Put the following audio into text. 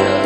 oh